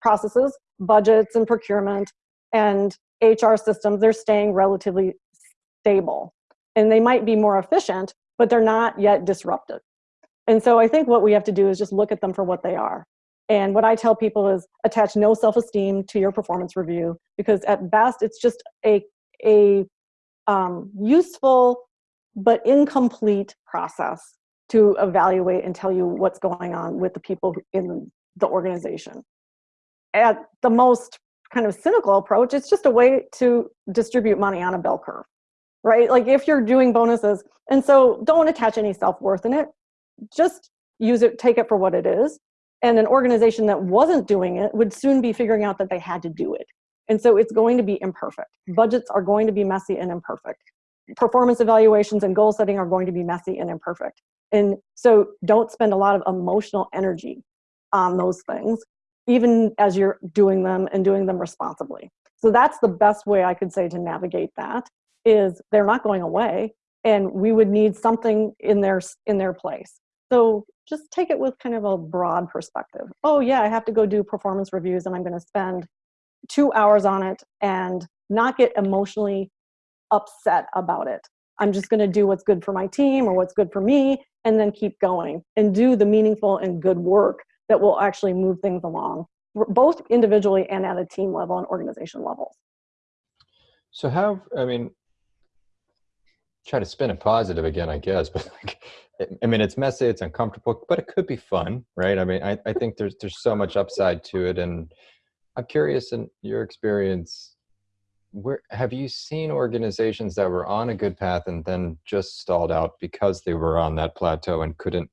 processes, budgets and procurement and HR systems, they're staying relatively stable. And they might be more efficient, but they're not yet disrupted. And so I think what we have to do is just look at them for what they are. And what I tell people is attach no self-esteem to your performance review because at best it's just a, a um, useful but incomplete process to evaluate and tell you what's going on with the people in the organization. At the most kind of cynical approach, it's just a way to distribute money on a bell curve right? Like if you're doing bonuses, and so don't attach any self-worth in it, just use it, take it for what it is. And an organization that wasn't doing it would soon be figuring out that they had to do it. And so it's going to be imperfect. Budgets are going to be messy and imperfect. Performance evaluations and goal setting are going to be messy and imperfect. And so don't spend a lot of emotional energy on those things, even as you're doing them and doing them responsibly. So that's the best way I could say to navigate that is they're not going away and we would need something in their in their place so just take it with kind of a broad perspective. Oh yeah, I have to go do performance reviews and I'm gonna spend two hours on it and not get emotionally upset about it. I'm just gonna do what's good for my team or what's good for me and then keep going and do the meaningful and good work that will actually move things along, both individually and at a team level and organization levels. So how, I mean, try to spin it positive again, I guess, but like, I mean, it's messy, it's uncomfortable, but it could be fun, right? I mean, I, I think there's, there's so much upside to it. And I'm curious in your experience, where have you seen organizations that were on a good path and then just stalled out because they were on that plateau and couldn't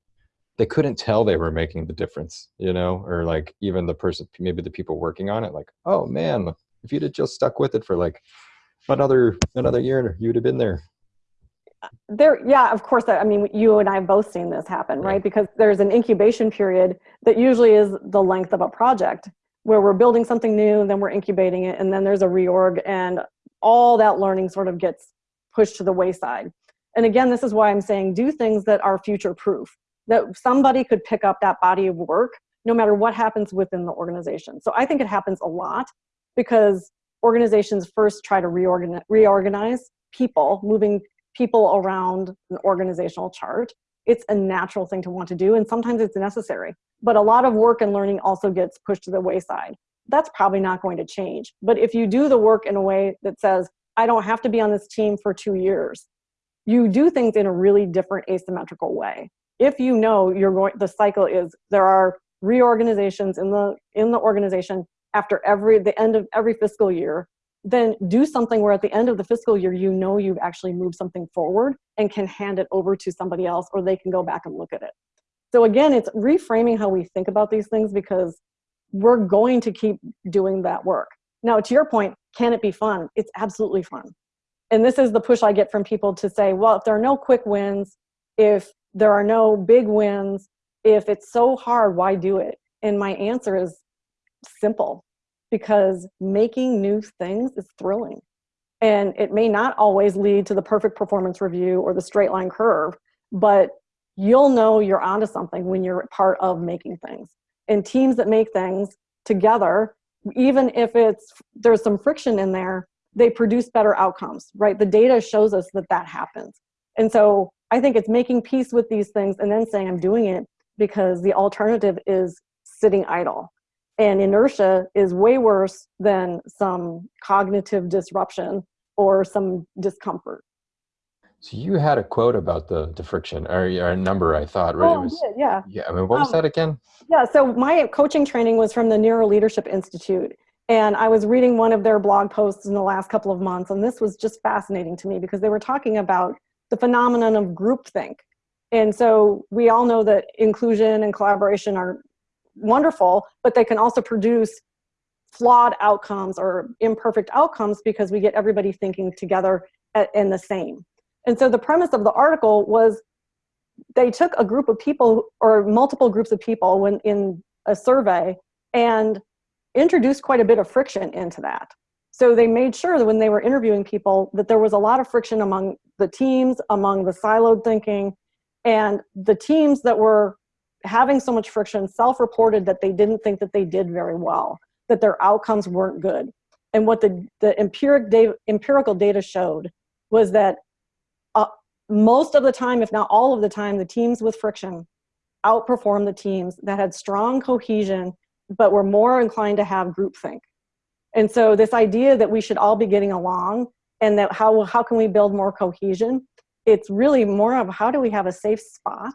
they couldn't tell they were making the difference you know or like even the person maybe the people working on it like oh man if you'd have just stuck with it for like another another year you'd have been there there yeah of course i mean you and i have both seen this happen right because there's an incubation period that usually is the length of a project where we're building something new and then we're incubating it and then there's a reorg and all that learning sort of gets pushed to the wayside. And again, this is why I'm saying do things that are future proof, that somebody could pick up that body of work no matter what happens within the organization. So I think it happens a lot because organizations first try to reorganize, reorganize people, moving people around an organizational chart. It's a natural thing to want to do and sometimes it's necessary but a lot of work and learning also gets pushed to the wayside. That's probably not going to change. But if you do the work in a way that says, I don't have to be on this team for two years, you do things in a really different asymmetrical way. If you know you're going, the cycle is there are reorganizations in the in the organization after every the end of every fiscal year, then do something where at the end of the fiscal year you know you've actually moved something forward and can hand it over to somebody else or they can go back and look at it. So again, it's reframing how we think about these things because we're going to keep doing that work. Now, to your point, can it be fun? It's absolutely fun. And this is the push I get from people to say, well, if there are no quick wins, if there are no big wins, if it's so hard, why do it? And my answer is simple, because making new things is thrilling. And it may not always lead to the perfect performance review or the straight line curve, but you'll know you're onto something when you're part of making things. And teams that make things together, even if it's there's some friction in there, they produce better outcomes, right? The data shows us that that happens. And so I think it's making peace with these things and then saying I'm doing it because the alternative is sitting idle. And inertia is way worse than some cognitive disruption or some discomfort. So you had a quote about the, the friction, or, or a number, I thought, right? Oh, it was, yeah. Yeah, I mean, what was um, that again? Yeah, so my coaching training was from the Neuro Leadership Institute. And I was reading one of their blog posts in the last couple of months, and this was just fascinating to me because they were talking about the phenomenon of groupthink. And so we all know that inclusion and collaboration are wonderful, but they can also produce flawed outcomes or imperfect outcomes because we get everybody thinking together in the same. And so the premise of the article was they took a group of people or multiple groups of people when in a survey and introduced quite a bit of friction into that. So they made sure that when they were interviewing people that there was a lot of friction among the teams, among the siloed thinking, and the teams that were having so much friction self-reported that they didn't think that they did very well, that their outcomes weren't good. And what the, the empiric empirical data showed was that uh, most of the time, if not all of the time, the teams with friction outperformed the teams that had strong cohesion, but were more inclined to have groupthink. And so this idea that we should all be getting along and that how, how can we build more cohesion, it's really more of how do we have a safe spot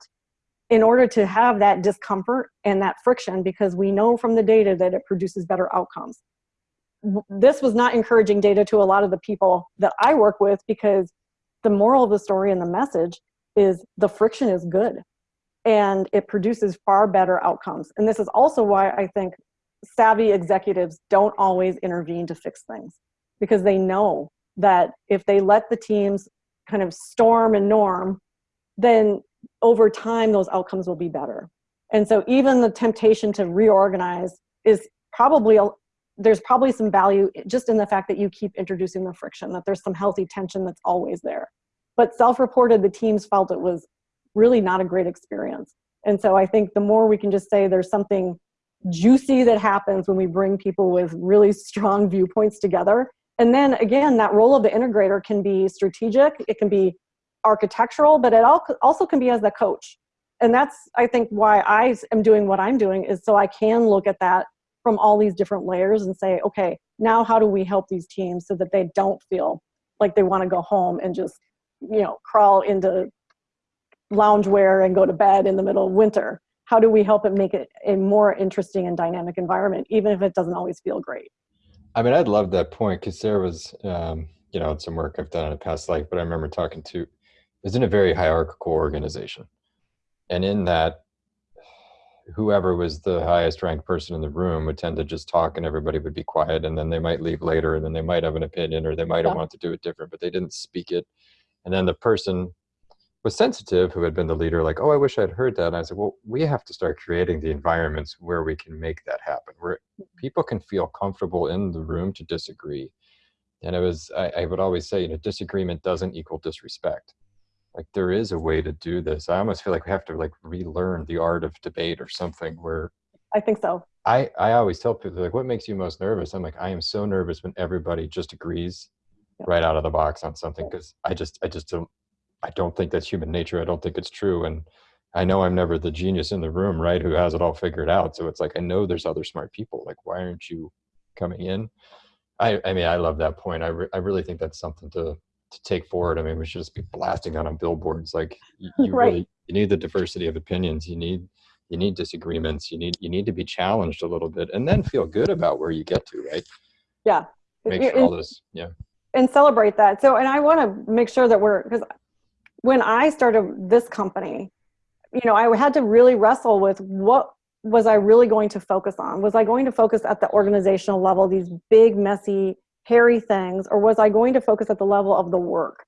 in order to have that discomfort and that friction because we know from the data that it produces better outcomes. This was not encouraging data to a lot of the people that I work with because the moral of the story and the message is the friction is good and it produces far better outcomes. And this is also why I think savvy executives don't always intervene to fix things because they know that if they let the teams kind of storm and norm, then over time those outcomes will be better. And so even the temptation to reorganize is probably there's probably some value just in the fact that you keep introducing the friction, that there's some healthy tension that's always there. But self-reported, the teams felt it was really not a great experience. And so I think the more we can just say there's something juicy that happens when we bring people with really strong viewpoints together. And then again, that role of the integrator can be strategic, it can be architectural, but it also can be as the coach. And that's, I think, why I am doing what I'm doing is so I can look at that from all these different layers and say, okay, now how do we help these teams so that they don't feel like they want to go home and just, you know, crawl into loungewear and go to bed in the middle of winter? How do we help it make it a more interesting and dynamic environment, even if it doesn't always feel great? I mean, I'd love that point because there was, um, you know, some work I've done in a past life, but I remember talking to, was in a very hierarchical organization. And in that, whoever was the highest ranked person in the room would tend to just talk and everybody would be quiet and then they might leave later and then they might have an opinion or they might yeah. want to do it different, but they didn't speak it. And then the person was sensitive who had been the leader like oh i wish i'd heard that and i said well we have to start creating the environments where we can make that happen where mm-hmm. people can feel comfortable in the room to disagree and it was I, I, would always say you know disagreement doesn't equal disrespect like there is a way to do this i almost feel like we have to like relearn the art of debate or something where i think so i i always tell people like what makes you most nervous i'm like i am so nervous when everybody just agrees yeah. right out of the box on something because i just i just don't I don't think that's human nature. I don't think it's true. And I know I'm never the genius in the room, right? Who has it all figured out. So it's like, I know there's other smart people. Like, why aren't you coming in? I, I mean, I love that point. I, re I really think that's something to, to take forward. I mean, we should just be blasting on on billboards. Like you, you right. really, you need the diversity of opinions. You need, you need disagreements. You need, you need to be challenged a little bit and then feel good about where you get to, right? Yeah. Make sure all this, yeah. And celebrate that. So, and I want to make sure that we're, because when I started this company, you know, I had to really wrestle with what was I really going to focus on? Was I going to focus at the organizational level, these big, messy, hairy things, or was I going to focus at the level of the work?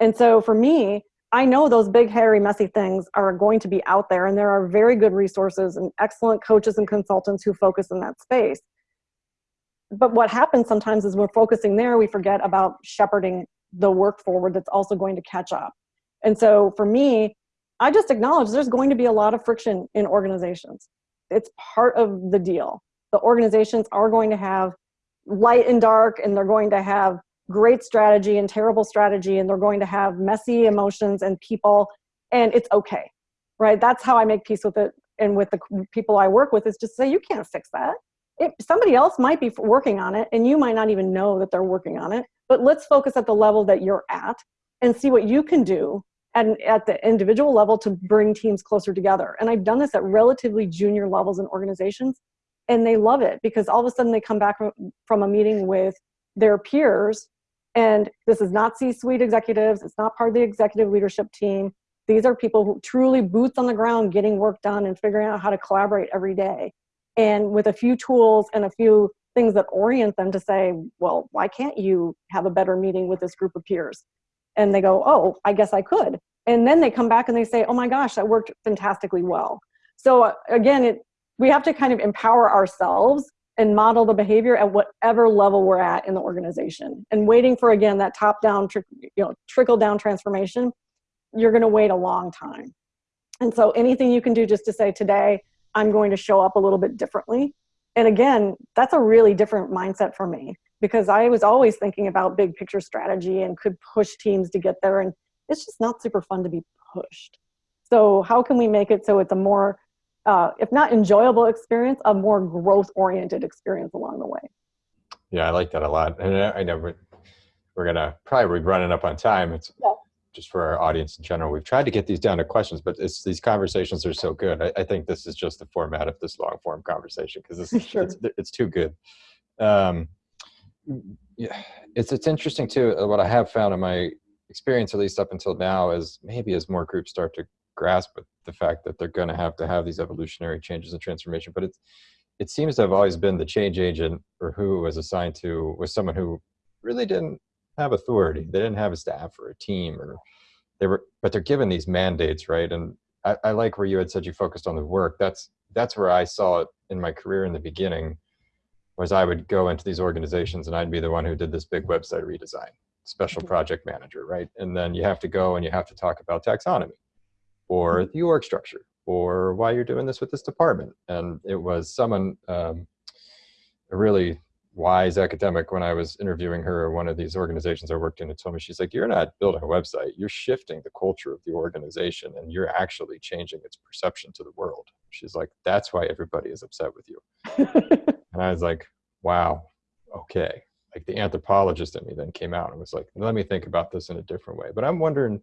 And so for me, I know those big, hairy, messy things are going to be out there, and there are very good resources and excellent coaches and consultants who focus in that space. But what happens sometimes is we're focusing there, we forget about shepherding the work forward that's also going to catch up. And so for me, I just acknowledge there's going to be a lot of friction in organizations. It's part of the deal. The organizations are going to have light and dark, and they're going to have great strategy and terrible strategy, and they're going to have messy emotions and people, and it's okay, right? That's how I make peace with it. And with the people I work with is just say, you can't fix that. If somebody else might be working on it, and you might not even know that they're working on it, but let's focus at the level that you're at and see what you can do and at the individual level to bring teams closer together. And I've done this at relatively junior levels in organizations and they love it because all of a sudden they come back from a meeting with their peers and this is not C-suite executives, it's not part of the executive leadership team. These are people who truly boots on the ground getting work done and figuring out how to collaborate every day. And with a few tools and a few things that orient them to say, well, why can't you have a better meeting with this group of peers? and they go, oh, I guess I could. And then they come back and they say, oh my gosh, that worked fantastically well. So uh, again, it, we have to kind of empower ourselves and model the behavior at whatever level we're at in the organization. And waiting for, again, that top-down, you know, trickle-down transformation, you're gonna wait a long time. And so anything you can do just to say, today, I'm going to show up a little bit differently. And again, that's a really different mindset for me because I was always thinking about big picture strategy and could push teams to get there. And it's just not super fun to be pushed. So how can we make it so it's a more, uh, if not enjoyable experience, a more growth oriented experience along the way? Yeah, I like that a lot. And I know we're, we're gonna probably be running up on time. It's yeah. just for our audience in general. We've tried to get these down to questions, but it's, these conversations are so good. I, I think this is just the format of this long form conversation because this sure. it's, it's too good. Um, yeah, it's it's interesting too. What I have found in my experience, at least up until now, is maybe as more groups start to grasp with the fact that they're going to have to have these evolutionary changes and transformation. But it's it seems to have always been the change agent or who was assigned to was someone who really didn't have authority. They didn't have a staff or a team or they were, but they're given these mandates, right? And I, I like where you had said you focused on the work. That's that's where I saw it in my career in the beginning was I would go into these organizations and I'd be the one who did this big website redesign, special mm-hmm. project manager, right? And then you have to go and you have to talk about taxonomy or the org structure or why you're doing this with this department. And it was someone, um, a really wise academic when I was interviewing her one of these organizations I worked in and told me, she's like, you're not building a website, you're shifting the culture of the organization and you're actually changing its perception to the world. She's like, that's why everybody is upset with you. and I was like, wow, okay. Like the anthropologist in me then came out and was like, let me think about this in a different way. But I'm wondering,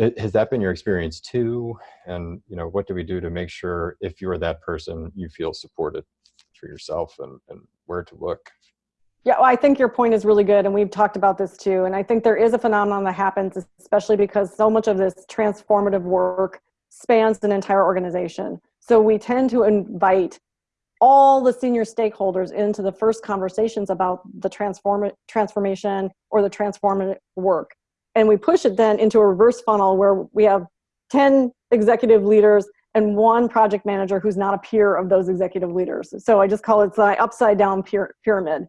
Uh, has that been your experience too? And you know, what do we do to make sure if you're that person, you feel supported for yourself and, and where to look. Yeah, well, I think your point is really good, and we've talked about this too. And I think there is a phenomenon that happens, especially because so much of this transformative work spans an entire organization. So we tend to invite all the senior stakeholders into the first conversations about the transform transformation or the transformative work. And we push it then into a reverse funnel where we have 10 executive leaders and one project manager who's not a peer of those executive leaders. So I just call it the upside down pyramid.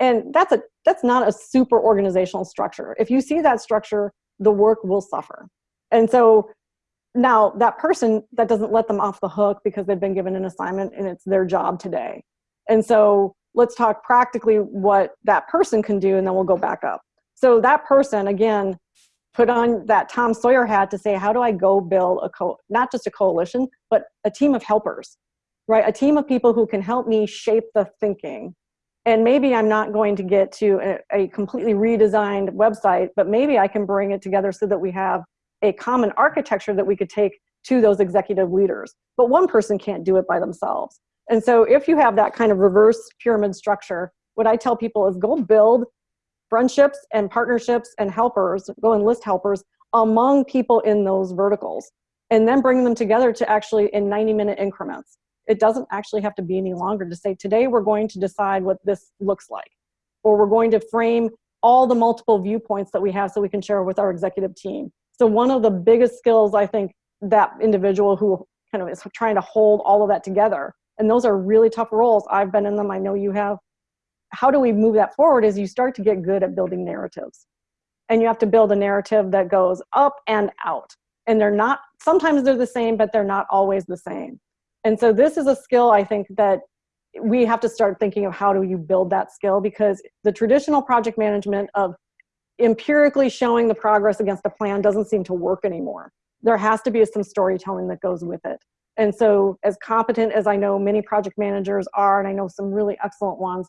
And that's a that's not a super organizational structure. If you see that structure, the work will suffer. And so now that person that doesn't let them off the hook because they've been given an assignment and it's their job today. And so let's talk practically what that person can do and then we'll go back up. So that person again put on that Tom Sawyer hat to say, how do I go build a co not just a coalition, but a team of helpers, right? A team of people who can help me shape the thinking. And maybe I'm not going to get to a, a completely redesigned website, but maybe I can bring it together so that we have a common architecture that we could take to those executive leaders. But one person can't do it by themselves. And so if you have that kind of reverse pyramid structure, what I tell people is go build friendships and partnerships and helpers, go and list helpers among people in those verticals and then bring them together to actually in 90 minute increments. It doesn't actually have to be any longer to say, today we're going to decide what this looks like, or we're going to frame all the multiple viewpoints that we have so we can share with our executive team. So one of the biggest skills I think that individual who kind of is trying to hold all of that together, and those are really tough roles. I've been in them, I know you have, how do we move that forward is you start to get good at building narratives. And you have to build a narrative that goes up and out. And they're not, sometimes they're the same, but they're not always the same. And so this is a skill I think that we have to start thinking of how do you build that skill because the traditional project management of empirically showing the progress against a plan doesn't seem to work anymore. There has to be some storytelling that goes with it. And so as competent as I know many project managers are, and I know some really excellent ones,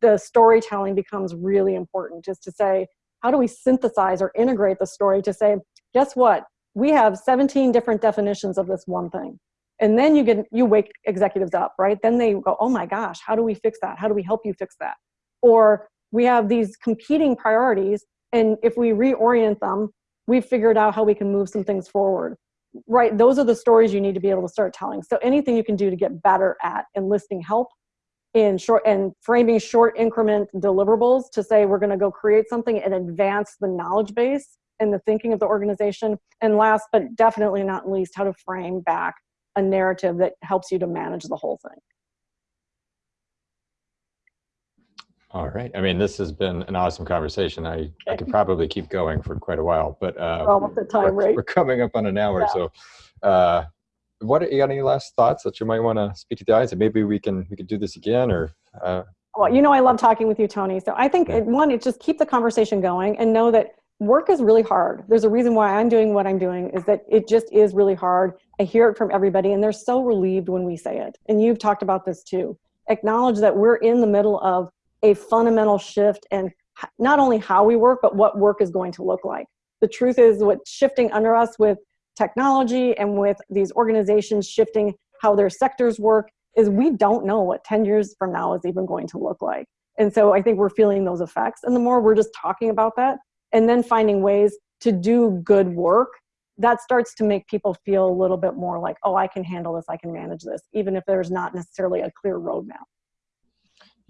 the storytelling becomes really important just to say, how do we synthesize or integrate the story to say, guess what? We have 17 different definitions of this one thing. And then you get, you wake executives up, right? Then they go, oh my gosh, how do we fix that? How do we help you fix that? Or we have these competing priorities. And if we reorient them, we've figured out how we can move some things forward right those are the stories you need to be able to start telling so anything you can do to get better at enlisting help in short and framing short increment deliverables to say we're going to go create something and advance the knowledge base and the thinking of the organization. And last but definitely not least, how to frame back a narrative that helps you to manage the whole thing. All right. I mean, this has been an awesome conversation. I, okay. I could probably keep going for quite a while, but uh, time, we're, right? we're coming up on an hour. Yeah. So uh, what you got any last thoughts that you might want to speak to the audience? And maybe we can we could do this again or uh, well you know i love talking with you tony. So i think yeah. it, one it just keep the conversation going and know that work is really hard. There's a reason why i'm doing what i'm doing is that it just is really hard. I hear it from everybody and they're so relieved when we say it. And you've talked about this too. Acknowledge that we're in the middle of a fundamental shift and not only how we work but what work is going to look like. The truth is what's shifting under us with technology and with these organizations shifting how their sectors work is we don't know what 10 years from now is even going to look like. And so I think we're feeling those effects. And the more we're just talking about that and then finding ways to do good work, that starts to make people feel a little bit more like, oh, I can handle this, I can manage this, even if there's not necessarily a clear roadmap.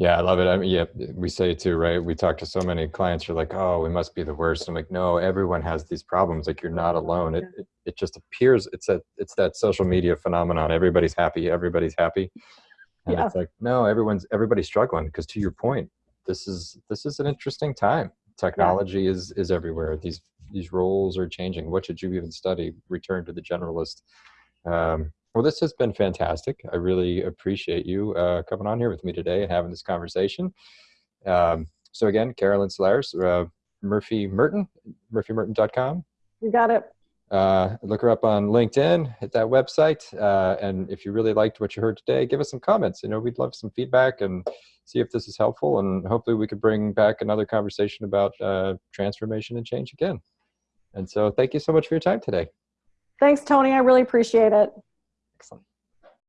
Yeah, I love it. I mean, yeah, we say it too, right? We talk to so many clients who are like, oh, we must be the worst. I'm like, no, everyone has these problems. Like you're not alone. It, it, it just appears, it's that, it's that social media phenomenon. Everybody's happy. Everybody's happy. And yeah. it's like, no, everyone's, everybody's struggling. Because to your point, this is, this is an interesting time. Technology yeah. is, is everywhere. These, these roles are changing. What should you even study? Return to the generalist. Um, Well, this has been fantastic. I really appreciate you uh, coming on here with me today and having this conversation. Um, so again, Carolyn Solares, uh, Murphy Merton, murphymerton.com. You got it. Uh, look her up on LinkedIn, hit that website. Uh, and if you really liked what you heard today, give us some comments. You know, we'd love some feedback and see if this is helpful. And hopefully we could bring back another conversation about uh, transformation and change again. And so thank you so much for your time today. Thanks, Tony. I really appreciate it. Excellent.